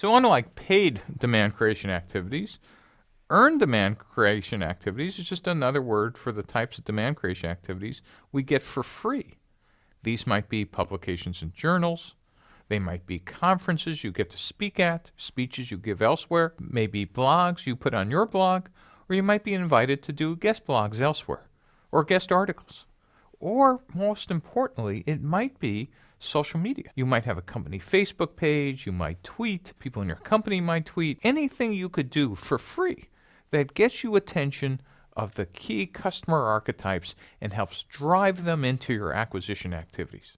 So unlike paid demand creation activities, earned demand creation activities is just another word for the types of demand creation activities we get for free. These might be publications in journals, they might be conferences you get to speak at, speeches you give elsewhere, maybe blogs you put on your blog, or you might be invited to do guest blogs elsewhere, or guest articles. Or, most importantly, it might be social media. You might have a company Facebook page, you might tweet, people in your company might tweet, anything you could do for free that gets you attention of the key customer archetypes and helps drive them into your acquisition activities.